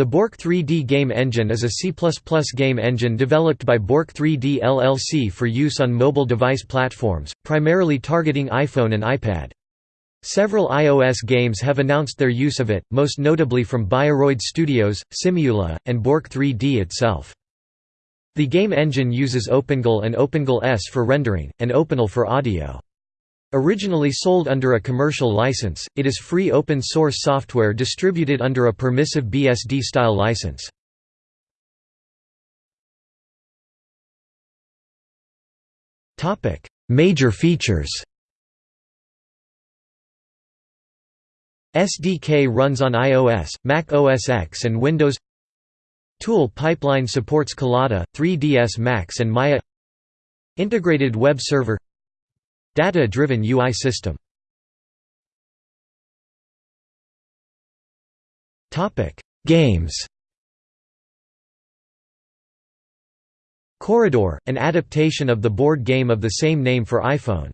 The Bork 3D game engine is a C++ game engine developed by Bork 3D LLC for use on mobile device platforms, primarily targeting iPhone and iPad. Several iOS games have announced their use of it, most notably from Bioroid Studios, Simula, and Bork 3D itself. The game engine uses OpenGL and OpenGL ES for rendering, and OpenAL for audio. Originally sold under a commercial license, it is free open-source software distributed under a permissive BSD-style license. Major features. SDK runs on iOS, Mac OS X and Windows. Tool pipeline supports Collada, 3ds Max and Maya. Integrated web server Data-driven UI system. Games. Quoridor, an adaptation of the board game of the same name for iPhone